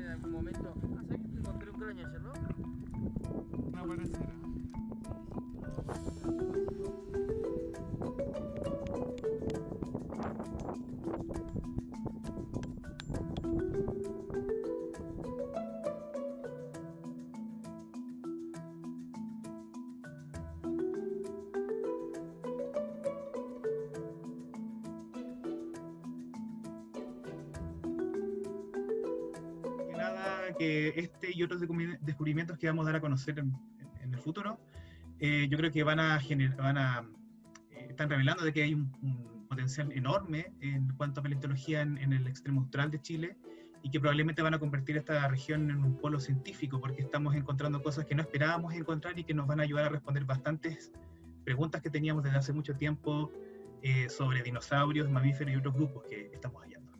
en algún momento. Ah, ¿sabes encontré un cráneo no? No aparecerá. Que este y otros descubri- descubrimientos que vamos a dar a conocer en, en el futuro, eh, yo creo que van a generar, van a, eh, están revelando de que hay un, un potencial enorme en cuanto a paleontología en, en el extremo austral de Chile y que probablemente van a convertir esta región en un polo científico porque estamos encontrando cosas que no esperábamos encontrar y que nos van a ayudar a responder bastantes preguntas que teníamos desde hace mucho tiempo eh, sobre dinosaurios, mamíferos y otros grupos que estamos hallando.